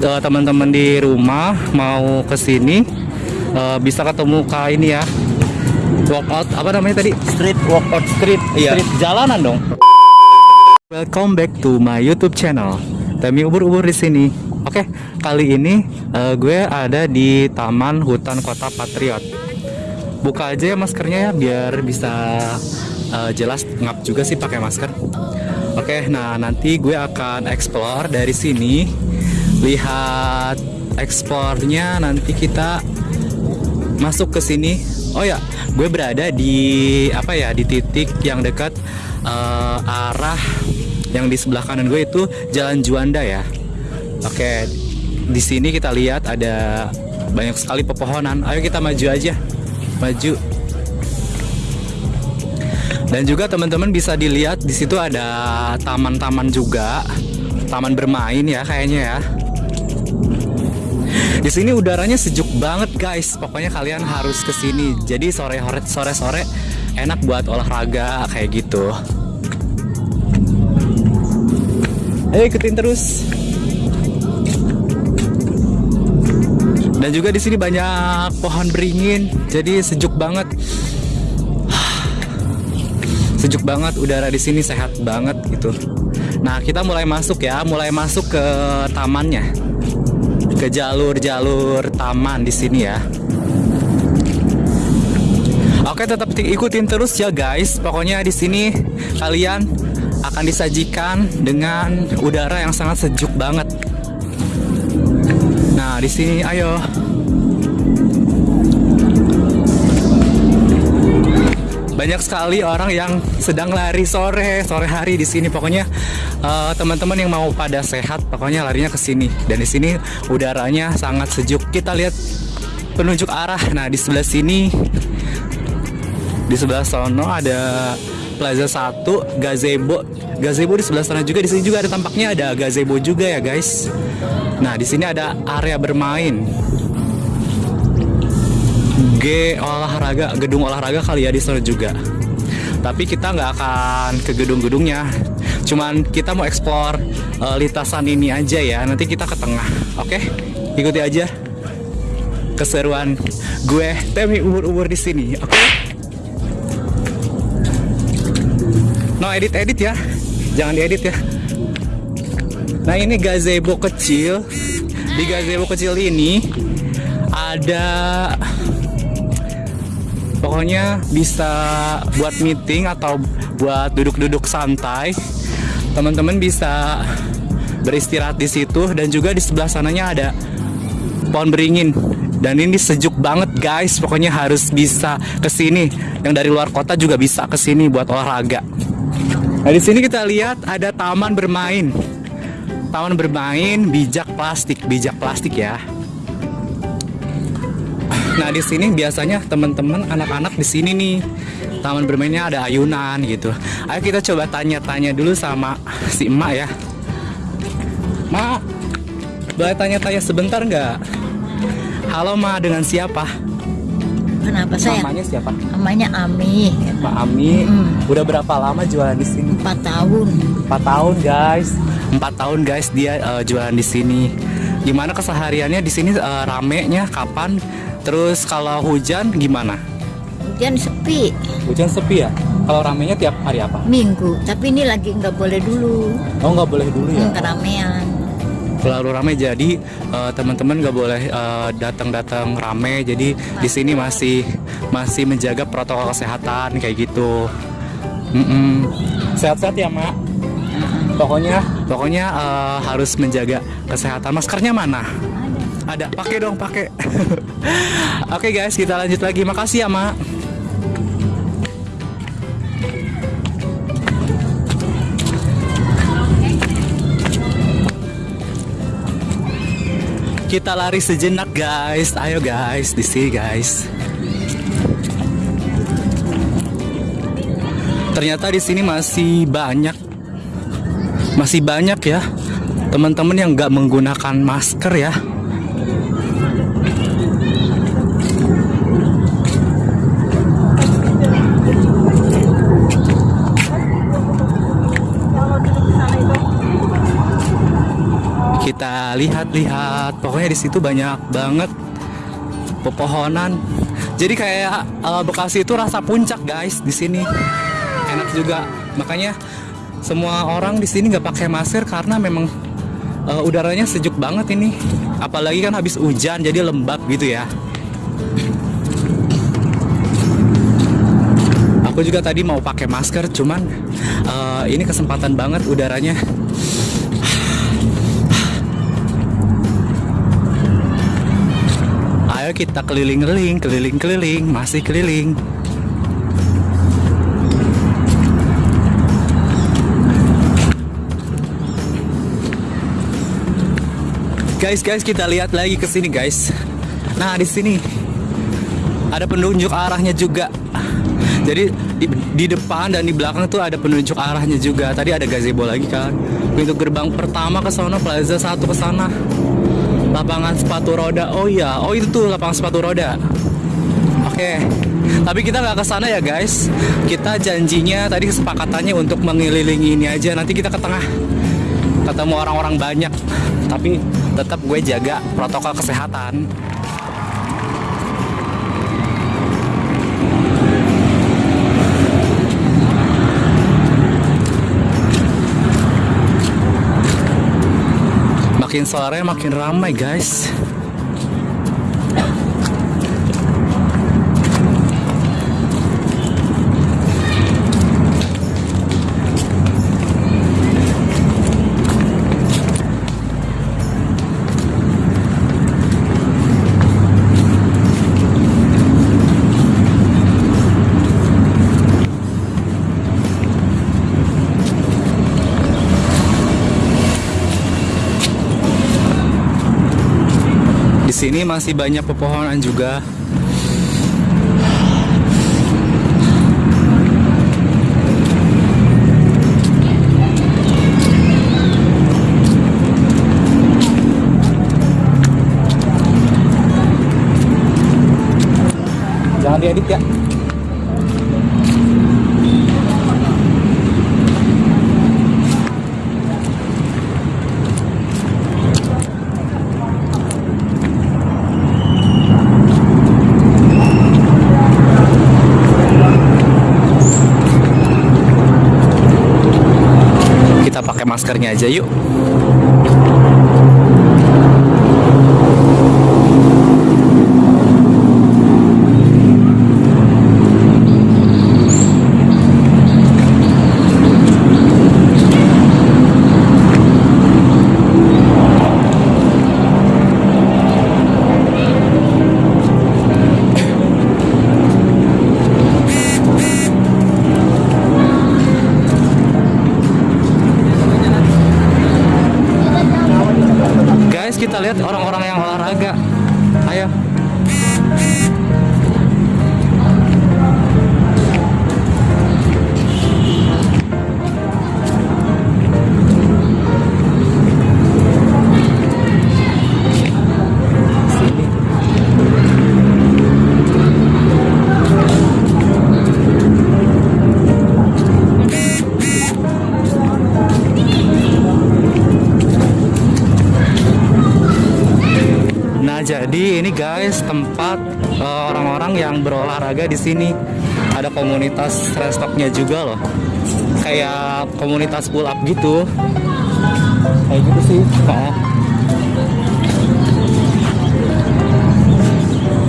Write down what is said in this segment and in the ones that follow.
teman-teman di rumah mau ke sini eh, bisa ketemu kak ini ya. Walkout apa namanya tadi? Street walkout street. Iya. Street jalanan dong. Welcome back to my YouTube channel. Temi ubur-ubur di sini. Oke, kali ini eh, gue ada di Taman Hutan Kota Patriot. Buka aja ya maskernya ya biar bisa eh, jelas ngap juga sih pakai masker. Oke, nah nanti gue akan explore dari sini. Lihat eksplornya nanti kita masuk ke sini. Oh ya, gue berada di apa ya di titik yang dekat eh, arah yang di sebelah kanan gue itu Jalan Juanda ya. Oke, di sini kita lihat ada banyak sekali pepohonan. Ayo kita maju aja, maju. Dan juga teman-teman bisa dilihat di situ ada taman-taman juga, taman bermain ya kayaknya ya. Di sini udaranya sejuk banget guys. Pokoknya kalian harus ke sini. Jadi sore sore sore enak buat olahraga kayak gitu. Ayo ikutin terus. Dan juga di sini banyak pohon beringin, jadi sejuk banget. Sejuk banget, udara di sini sehat banget gitu. Nah, kita mulai masuk ya, mulai masuk ke tamannya. Ke jalur-jalur taman di sini ya. Oke, tetap ikutin terus ya guys. Pokoknya di sini kalian akan disajikan dengan udara yang sangat sejuk banget. Nah, di sini ayo. Banyak sekali orang yang sedang lari sore, sore hari di sini. Pokoknya eh, teman-teman yang mau pada sehat, pokoknya larinya ke sini. Dan di sini udaranya sangat sejuk. Kita lihat penunjuk arah. Nah, di sebelah sini di sebelah sono ada Plaza 1, gazebo. Gazebo di sebelah sana juga. Di sini juga ada tampaknya ada gazebo juga ya, guys. Nah, di sini ada area bermain. G olahraga, gedung olahraga kali ya di sana juga. Tapi kita nggak akan ke gedung-gedungnya. Cuman kita mau explore eh, lintasan ini aja ya. Nanti kita ke tengah. Oke? Ikuti aja keseruan gue Temi umur-umur di sini. Oke? No edit edit ya, jangan diedit ya. Nah ini gazebo kecil. Di gazebo kecil ini ada pokoknya bisa buat meeting atau buat duduk-duduk santai. Teman-teman bisa beristirahat di situ dan juga di sebelah sananya ada pohon beringin. Dan ini sejuk banget guys, pokoknya harus bisa ke sini. Yang dari luar kota juga bisa ke sini buat olahraga. Nah di sini kita lihat ada taman bermain. Taman bermain bijak plastik, bijak plastik ya. Nah di sini biasanya teman-teman anak-anak di sini nih taman bermainnya ada ayunan gitu. Ayo kita coba tanya-tanya dulu sama si emak ya. Mak, boleh tanya-tanya sebentar nggak? Halo Ma, dengan siapa? Kenapa saya? Namanya siapa? Namanya Ami. Mbak Ami. Mm. Udah berapa lama jualan di sini? Empat tahun. 4 tahun guys. 4 tahun guys dia eh, jualan di sini. Gimana kesehariannya di sini eh, ramenya kapan? Terus kalau hujan gimana? Hujan sepi Hujan sepi ya? Kalau ramenya tiap hari apa? minggu. Tapi ini lagi nggak boleh dulu. Oh nggak boleh dulu ya? Hmm, keramaian. Terlalu ramai jadi eh, teman-teman nggak boleh eh, datang-datang rame. Jadi di sini masih masih menjaga protokol kesehatan kayak gitu. Sehat-sehat ya mak. Pokoknya pokoknya eh, harus menjaga kesehatan. Maskernya mana? Ada. Pakai dong, pakai. Oke guys, kita lanjut lagi. Makasih ya mak. Kita lari sejenak guys. Ayo guys, di sini guys. Ternyata di sini masih banyak masih banyak ya teman-teman yang nggak menggunakan masker ya. Kita lihat-lihat. Pokoknya di situ banyak banget pepohonan. Jadi kayak eh, Bekasi itu rasa puncak guys di sini. Enak juga. Makanya semua orang di sini nggak pakai masker karena memang eh, udaranya sejuk banget ini. Apalagi kan habis hujan jadi lembab gitu ya. Aku juga tadi mau pakai masker, cuman eh, ini kesempatan banget udaranya. Kita keliling-keliling, keliling-keliling, masih keliling. Guys, guys, kita lihat lagi ke sini, guys. Nah, di sini ada penunjuk arahnya juga. Jadi di, di depan dan di belakang tuh ada penunjuk arahnya juga. Tadi ada gazebo lagi kan. Pintu gerbang pertama ke sana, plaza satu ke sana. Lapangan sepatu roda. Oh iya, oh itu tuh lapangan sepatu roda. Oke. Tapi kita nggak ke sana ya guys. Kita janjinya tadi kesepakatannya untuk mengelilingi ini aja. Nanti kita ke tengah ketemu orang-orang banyak. Tapi tetap gue jaga protokol kesehatan. Makin sore makin ramai guys. Sini masih banyak pepohonan juga. Jangan diedit ya. Kita pakai maskernya aja yuk. Jadi ini guys tempat eh, orang-orang yang berolahraga di sini. Ada komunitas restoknya juga loh. Kayak komunitas pull up gitu. Kayak gitu sih. Oh.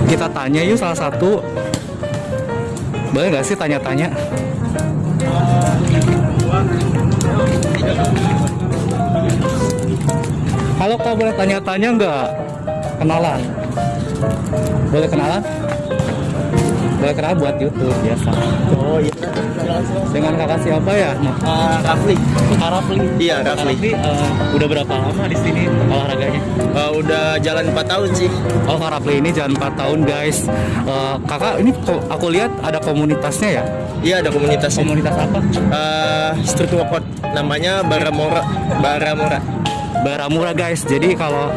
Kita tanya yuk salah satu. Boleh nggak sih tanya-tanya? Halo kak boleh tanya-tanya nggak? Kenalan? Boleh kenalan? Boleh kenalan buat YouTube biasa. Oh iya. Dengan kakak siapa ya? Nah, Uh, Rafli. Kak Rafli. Iya, Rafli. Rafli eh, udah berapa lama di sini olahraganya? Uh, udah jalan 4 tahun sih. Oh Kak Rafli ini jalan 4 tahun guys. Eh, kakak ini aku lihat ada komunitasnya ya? Iya, ada komunitas. Komunitas apa? Uh, street workout namanya Baramora. Baramora. Baramura guys. Jadi kalau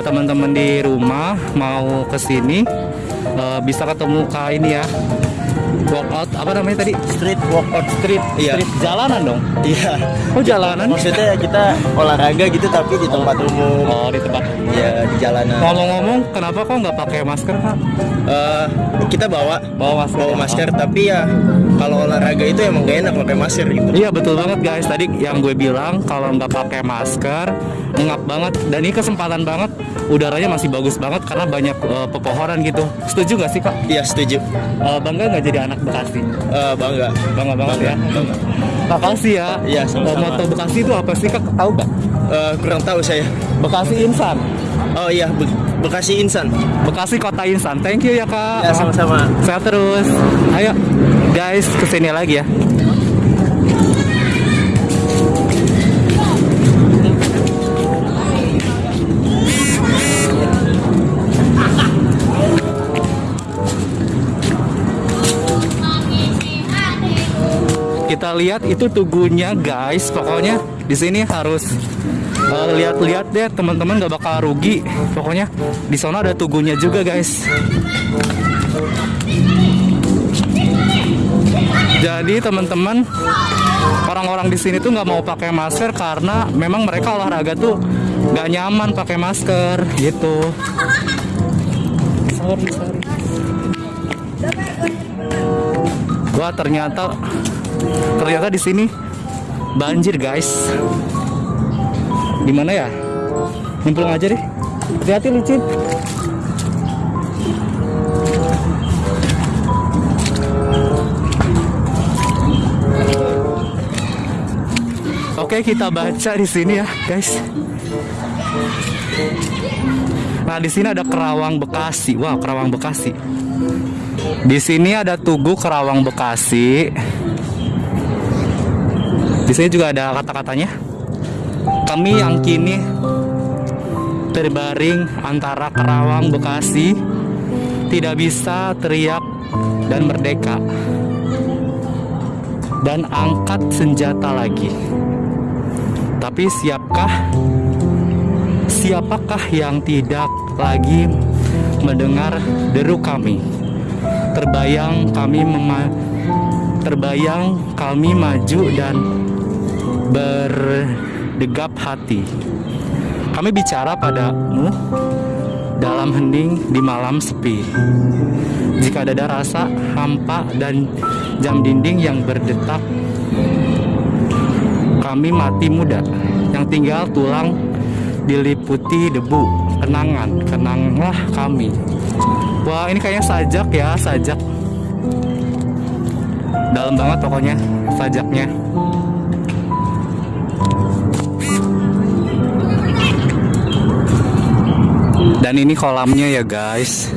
teman-teman di rumah mau ke sini eh, bisa ketemu Kak ini ya. Workout apa namanya tadi? Street workout. Street, Iya. street jalanan dong. Iya. Oh jalanan? Maksudnya kita olahraga gitu tapi di tempat umum. Oh di tempat. Ya di jalanan. Ngomong-ngomong, kenapa kok nggak pakai masker kak? Eh, kita bawa Bawa masker. bawa masker tapi ya kalau olahraga itu emang gak enak pakai masker gitu. Iya betul banget guys. Tadi yang gue bilang kalau nggak pakai masker ngap banget. Dan ini kesempatan banget. Udaranya masih bagus banget karena banyak eh, pepohonan gitu. Setuju nggak sih kak? Iya setuju. Eh, bangga nggak jadi anak Bekasi? Eh, bangga. Bangga banget ya. Bangga. Makasih ya. Iya, sama-sama. Moto Bekasi itu apa sih kak? Tahu nggak? Eh, kurang tahu saya. Bekasi Insan. Oh iya Be- Bekasi Insan. Bekasi Kota Insan. Thank you ya kak. Ya sama-sama. Sehat terus. Ayo guys ke sini lagi ya. Lihat itu tugunya guys. Pokoknya di sini harus eh, lihat-lihat deh teman-teman gak bakal rugi. Pokoknya di sana ada tugunya juga guys. Jadi teman-teman orang-orang di sini tuh nggak mau pakai masker karena memang mereka olahraga tuh nggak nyaman pakai masker gitu. Sorry, sorry. Wah ternyata ternyata di sini banjir guys. Di mana ya? Nyemplung aja deh. Hati-hati licin. Oke, kita baca di sini ya, guys. Nah, di sini ada Kerawang Bekasi. Wow, Kerawang Bekasi. Di sini ada Tugu Kerawang Bekasi. Di sini juga ada kata-katanya. Kami yang kini terbaring antara Kerawang Bekasi tidak bisa teriak dan merdeka dan angkat senjata lagi. Tapi siapkah siapakah yang tidak lagi mendengar deru kami? Terbayang kami mema- terbayang kami maju dan berdegap hati. Kami bicara padamu dalam hening di malam sepi. Jika ada rasa hampa dan jam dinding yang berdetak, kami mati muda yang tinggal tulang diliputi debu. Kenangan, kenanglah kami. Wah, ini kayaknya sajak ya, sajak. Dalam banget pokoknya sajaknya. Dan ini kolamnya ya guys.